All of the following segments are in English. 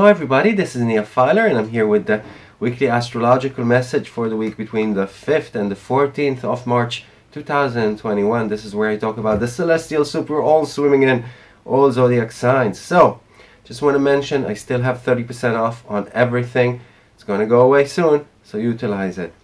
Hello everybody, this is Nia Filer and I'm here with the weekly astrological message for the week between the 5th and the 14th of March 2021. This is where I talk about the celestial super all swimming in all zodiac signs. So, just want to mention I still have 30% off on everything. It's going to go away soon, so utilize it.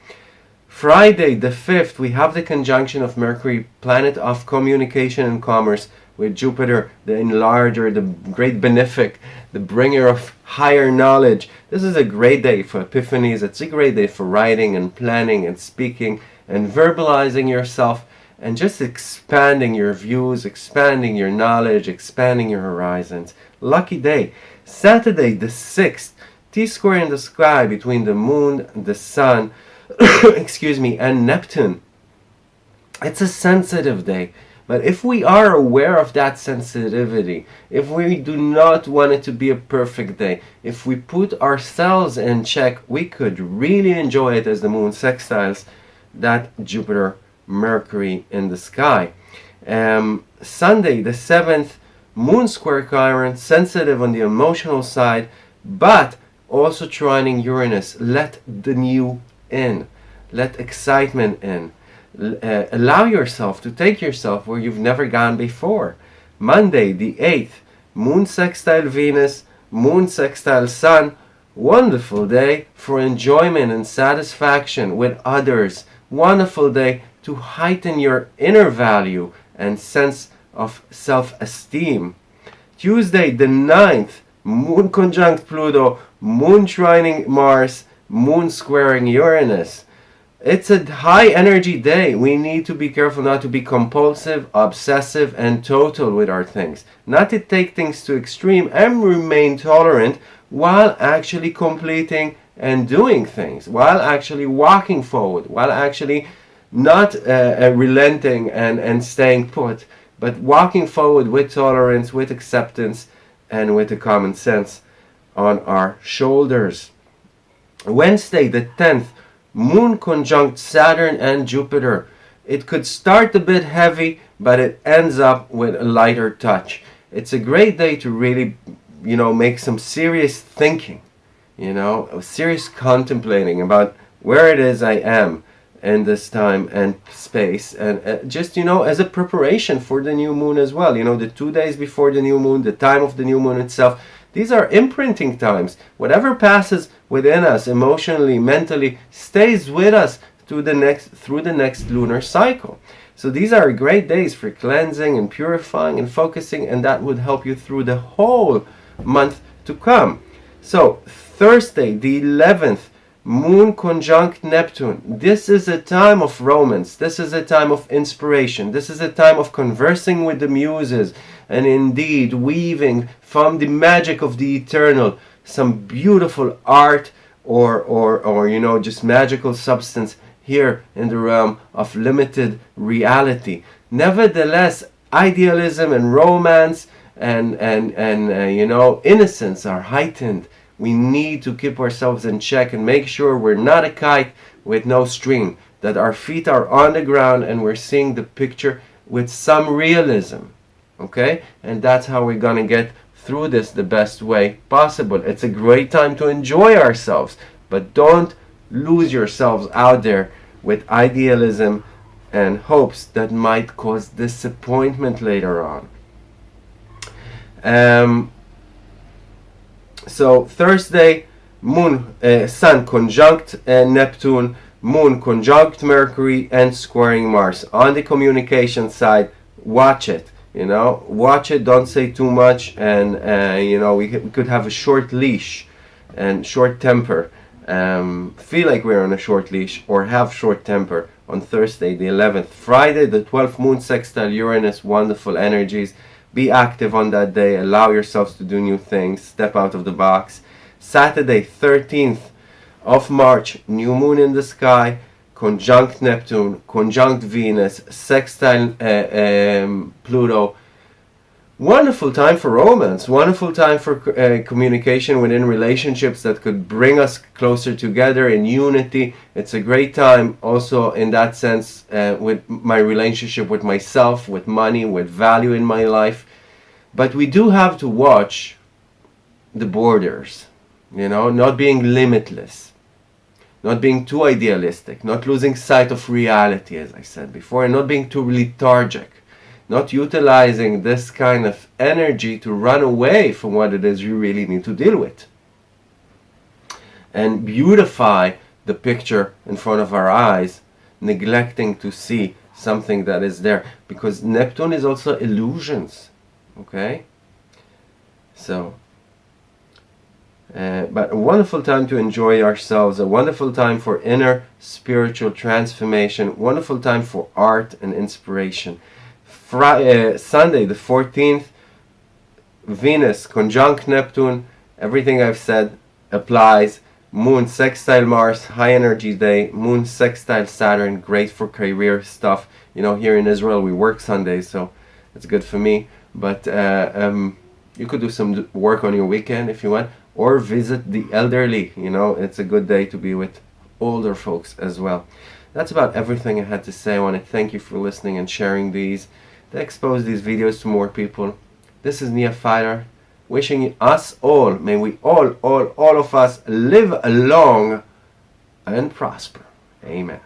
Friday the 5th, we have the conjunction of Mercury, planet of communication and commerce, with Jupiter, the enlarger, the great benefic, the bringer of higher knowledge. This is a great day for epiphanies. It's a great day for writing and planning and speaking and verbalizing yourself and just expanding your views, expanding your knowledge, expanding your horizons. Lucky day. Saturday the 6th, T-square in the sky between the moon, the sun, excuse me, and Neptune. It's a sensitive day. But if we are aware of that sensitivity, if we do not want it to be a perfect day, if we put ourselves in check, we could really enjoy it as the moon sextiles that Jupiter Mercury in the sky. Um, Sunday the 7th, moon square Chiron, sensitive on the emotional side, but also trining Uranus. Let the new in. Let excitement in. Uh, allow yourself to take yourself where you've never gone before. Monday, the 8th, Moon sextile Venus, Moon sextile Sun. Wonderful day for enjoyment and satisfaction with others. Wonderful day to heighten your inner value and sense of self-esteem. Tuesday, the 9th, Moon conjunct Pluto, Moon trining Mars, Moon squaring Uranus. It's a high energy day. We need to be careful not to be compulsive, obsessive, and total with our things. Not to take things to extreme and remain tolerant while actually completing and doing things, while actually walking forward, while actually not uh, uh, relenting and, and staying put, but walking forward with tolerance, with acceptance, and with a common sense on our shoulders. Wednesday the 10th, Moon conjunct Saturn and Jupiter. It could start a bit heavy, but it ends up with a lighter touch. It's a great day to really, you know, make some serious thinking, you know, serious contemplating about where it is I am in this time and space and uh, just you know as a preparation for the new moon as well you know the two days before the new moon the time of the new moon itself these are imprinting times. Whatever passes within us emotionally, mentally, stays with us through the next through the next lunar cycle. So these are great days for cleansing and purifying and focusing and that would help you through the whole month to come. So Thursday the 11th Moon conjunct Neptune. This is a time of romance. This is a time of inspiration. This is a time of conversing with the muses and indeed weaving from the magic of the eternal some beautiful art or, or, or you know, just magical substance here in the realm of limited reality. Nevertheless, idealism and romance and, and, and uh, you know, innocence are heightened we need to keep ourselves in check and make sure we're not a kite with no string, that our feet are on the ground and we're seeing the picture with some realism. Okay? And that's how we're going to get through this the best way possible. It's a great time to enjoy ourselves, but don't lose yourselves out there with idealism and hopes that might cause disappointment later on. Um, so Thursday, Moon, uh, Sun conjunct uh, Neptune, Moon conjunct Mercury, and squaring Mars. On the communication side, watch it. You know, watch it. Don't say too much, and uh, you know we, we could have a short leash and short temper. Um, feel like we're on a short leash or have short temper on Thursday the 11th. Friday the 12th moon sextile Uranus, wonderful energies. Be active on that day. Allow yourselves to do new things. Step out of the box. Saturday, 13th of March, new moon in the sky, conjunct Neptune, conjunct Venus, sextile uh, um, Pluto, wonderful time for romance, wonderful time for uh, communication within relationships that could bring us closer together in unity. It's a great time also in that sense uh, with my relationship with myself, with money, with value in my life. But we do have to watch the borders, you know, not being limitless, not being too idealistic, not losing sight of reality, as I said before, and not being too lethargic, not utilizing this kind of energy to run away from what it is you really need to deal with. And beautify the picture in front of our eyes, neglecting to see something that is there. Because Neptune is also illusions, okay? So, uh, but a wonderful time to enjoy ourselves, a wonderful time for inner spiritual transformation, wonderful time for art and inspiration. Friday, uh, Sunday, the 14th, Venus conjunct Neptune, everything I've said applies. Moon sextile Mars, high energy day. Moon sextile Saturn, great for career stuff. You know, here in Israel we work Sundays, so it's good for me. But uh, um, you could do some work on your weekend if you want or visit the elderly you know it's a good day to be with older folks as well that's about everything I had to say I want to thank you for listening and sharing these to expose these videos to more people. This is Nia Filer wishing us all may we all all all of us live long and prosper. Amen